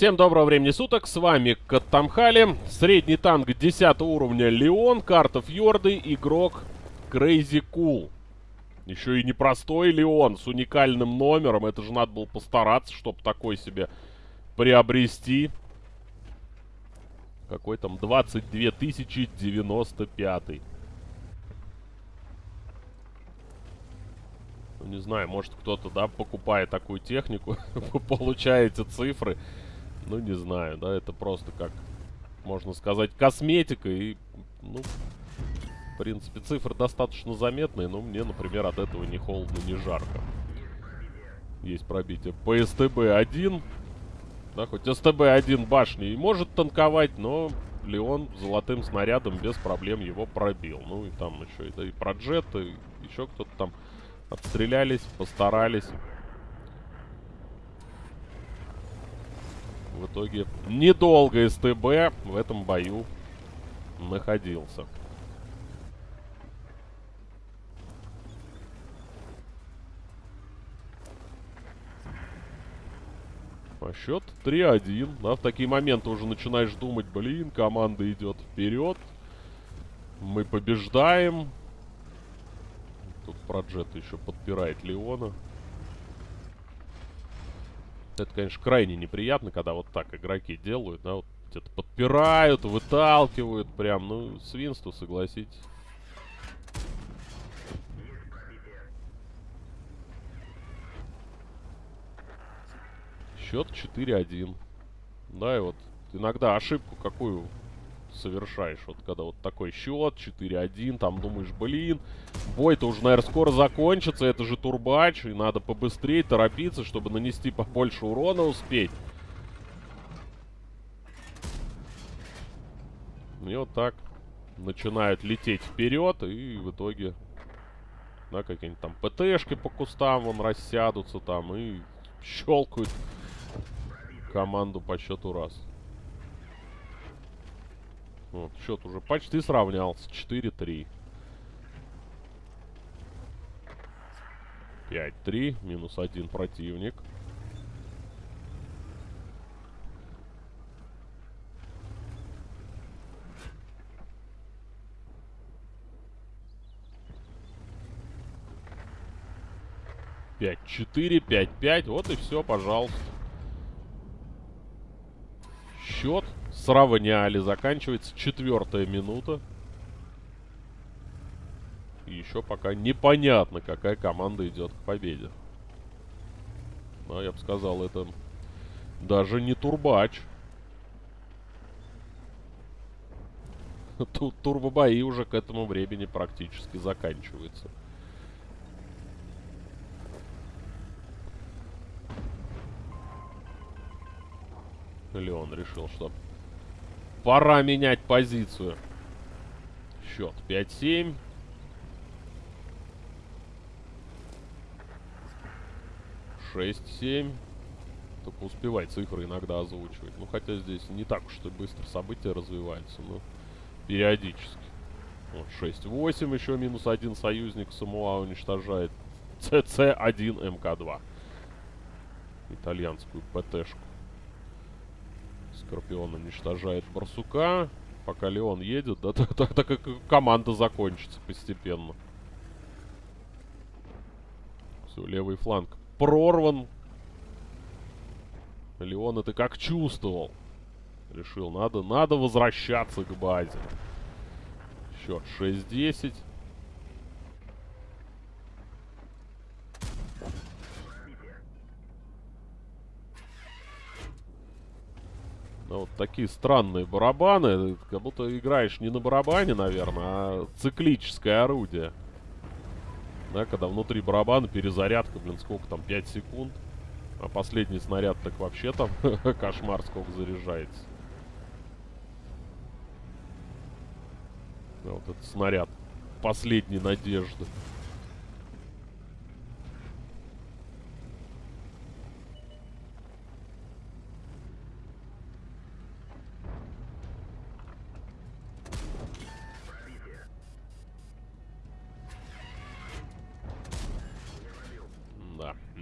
Всем доброго времени суток, с вами Каттамхали, средний танк 10 уровня Леон, карта Фьорды, игрок Crazy Cool. Еще и непростой Леон с уникальным номером, это же надо было постараться, чтобы такой себе приобрести. Какой там 22 095. Ну, не знаю, может кто-то, да, покупая такую технику, получаете цифры. Ну, не знаю, да, это просто как, можно сказать, косметика. И, ну, в принципе, цифры достаточно заметные, но мне, например, от этого не холодно, не жарко. Есть пробитие по СТБ-1. Да, хоть СТБ-1 башни и может танковать, но Леон золотым снарядом без проблем его пробил. Ну, и там еще и, да, и Проджет, и еще кто-то там отстрелялись, постарались. Итоге недолго СТБ в этом бою находился. А счет 3-1. Да, в такие моменты уже начинаешь думать, блин, команда идет вперед. Мы побеждаем. Тут Проджет еще подпирает Леона. Это, конечно, крайне неприятно, когда вот так игроки делают, да, вот где-то подпирают, выталкивают, прям, ну, свинство, согласитесь. Счет 4-1. Да, и вот иногда ошибку какую совершаешь. Вот когда вот такой счет, 4-1, там думаешь, блин, бой-то уже, наверное, скоро закончится, это же турбач, и надо побыстрее торопиться, чтобы нанести побольше урона успеть. И вот так начинают лететь вперед, и в итоге, да, какие-нибудь там ПТшки по кустам вон рассядутся там и щелкают команду по счету раз. Вот, счет уже почти сравнялся. 4-3. 5-3. Минус один противник. Пять, четыре, пять, пять. Вот и все, пожалуйста. Счет сравняли. Заканчивается четвертая минута. И еще пока непонятно, какая команда идет к победе. Но я бы сказал, это даже не турбач. Тут турбобои уже к этому времени практически заканчиваются. Леон решил, что Пора менять позицию. Счет 5-7. Шесть, семь. Только успевай цифры иногда озвучивать. Ну, хотя здесь не так уж и быстро события развиваются, но периодически. Вот, 6-8, еще минус один союзник Самуа уничтожает. ЦЦ-1 МК-2. Итальянскую ПТшку. Скорпион уничтожает барсука. Пока Леон едет, да, так, так, так как команда закончится постепенно. Все, левый фланг прорван. Леон это как чувствовал. Решил, надо, надо возвращаться к базе. Счет 6-10. Вот такие странные барабаны. Как будто играешь не на барабане, наверное, а циклическое орудие. Да, когда внутри барабана перезарядка, блин, сколько там, 5 секунд. А последний снаряд так вообще там кошмар сколько заряжается. Вот этот снаряд последней надежды.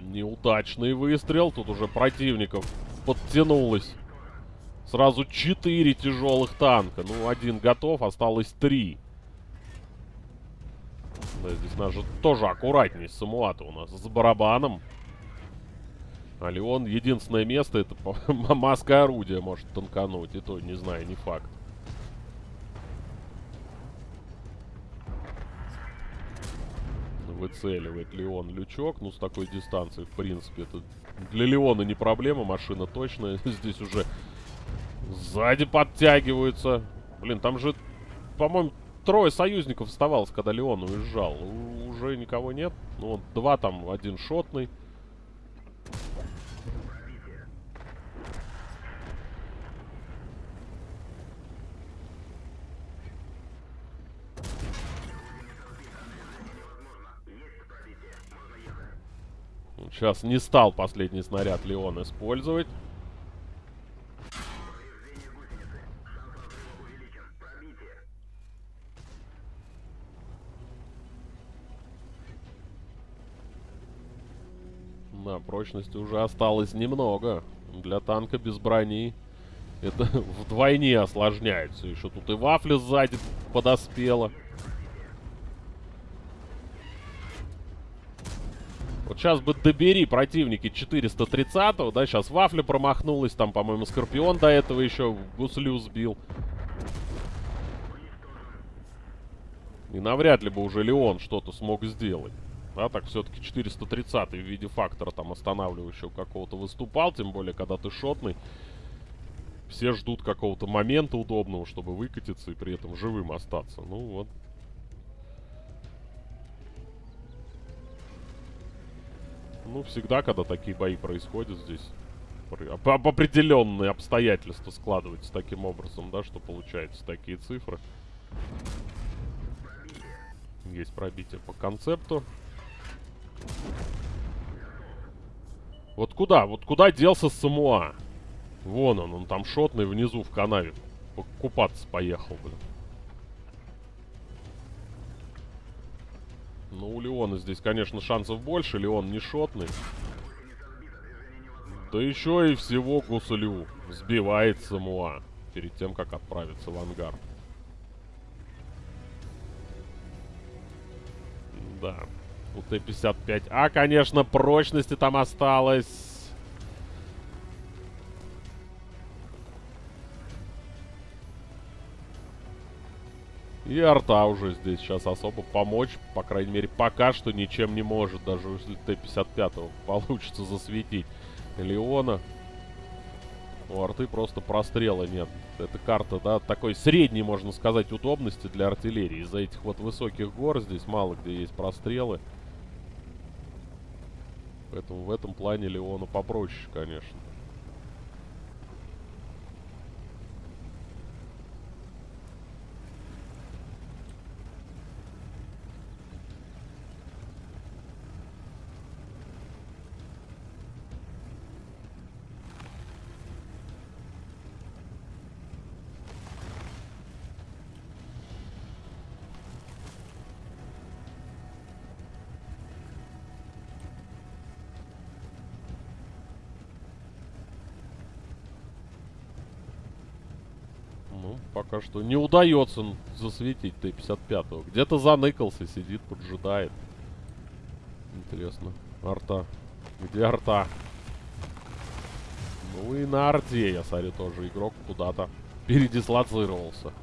Неудачный выстрел. Тут уже противников подтянулось Сразу четыре тяжелых танка. Ну, один готов, осталось три. Да, здесь надо тоже аккуратней с Самуата у нас. С барабаном. А Леон единственное место, это маска орудия может танкануть. И то, не знаю, не факт. Выцеливает Леон лючок. Ну, с такой дистанции, в принципе, это для Леона не проблема. Машина точно. Здесь уже сзади подтягиваются. Блин, там же, по-моему, трое союзников оставалось, когда Леон уезжал. У уже никого нет. Ну, вот два там, один шотный. Сейчас не стал последний снаряд Леон использовать. Да, прочности уже осталось немного. Для танка без брони это вдвойне осложняется. Еще тут и вафля сзади подоспела. Вот сейчас бы добери противники 430-го, да, сейчас Вафля промахнулась, там, по-моему, Скорпион до этого еще гуслю сбил. И навряд ли бы уже Леон что-то смог сделать. Да, так все-таки 430 в виде фактора там останавливающего какого-то выступал, тем более, когда ты шотный. Все ждут какого-то момента удобного, чтобы выкатиться и при этом живым остаться. Ну вот, Ну, всегда, когда такие бои происходят здесь, об определенные обстоятельства складываются таким образом, да, что получаются такие цифры. Есть пробитие по концепту. Вот куда? Вот куда делся Самуа? Вон он, он там шотный внизу в канаве. Купаться поехал, блин. Ну, у Леона здесь, конечно, шансов больше. Леон не шотный. Да еще и всего гуслю сбивает Самуа перед тем, как отправиться в ангар. Да. У Т-55А, конечно, прочности там осталось. И арта уже здесь сейчас особо помочь, по крайней мере, пока что ничем не может, даже если Т-55 получится засветить Леона. У арты просто прострела нет. Эта карта, да, такой средней, можно сказать, удобности для артиллерии. Из-за этих вот высоких гор здесь мало где есть прострелы. Поэтому в этом плане Леону попроще, конечно. Пока что не удается засветить Т-55. Где-то заныкался, сидит, поджидает. Интересно. Арта. Где арта? Ну и на арте, я смотрю, тоже игрок куда-то передислоцировался.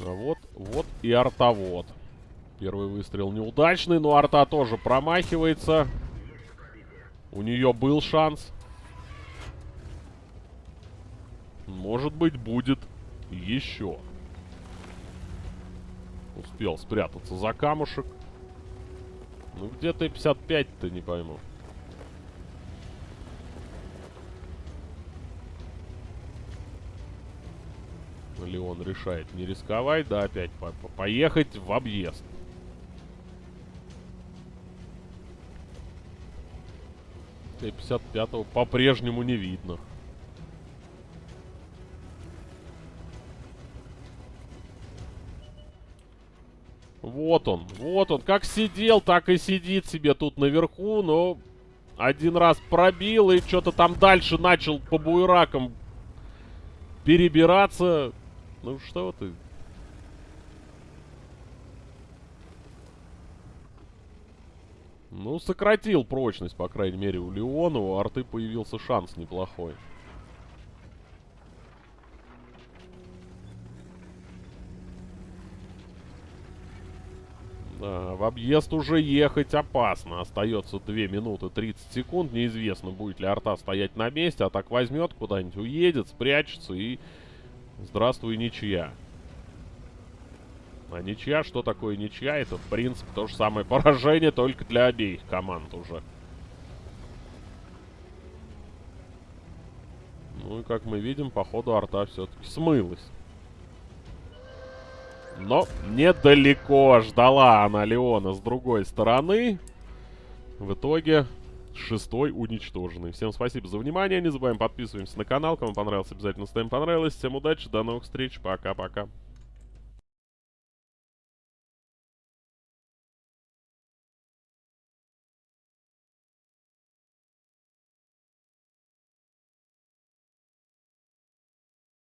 А вот, вот и артовод. Первый выстрел неудачный, но арта тоже промахивается. У нее был шанс. Может быть, будет еще. Успел спрятаться за камушек. Ну, где-то 55-то, не пойму. Леон решает не рисковать, да, опять по -по поехать в объезд. Т-55 по-прежнему не видно. Вот он, вот он. Как сидел, так и сидит себе тут наверху, но один раз пробил и что-то там дальше начал по буеракам перебираться. Ну что ты? Ну, сократил прочность, по крайней мере, у Леона. У арты появился шанс неплохой. Да, в объезд уже ехать опасно. Остается 2 минуты 30 секунд. Неизвестно, будет ли арта стоять на месте. А так возьмет куда-нибудь, уедет, спрячется и... Здравствуй, ничья. А ничья, что такое ничья? Это, в принципе, то же самое поражение, только для обеих команд уже. Ну и, как мы видим, по ходу арта все-таки смылась. Но недалеко ждала она Леона с другой стороны. В итоге шестой уничтоженный. Всем спасибо за внимание. Не забываем подписываемся на канал. Кому понравилось, обязательно ставим понравилось. Всем удачи, до новых встреч. Пока-пока.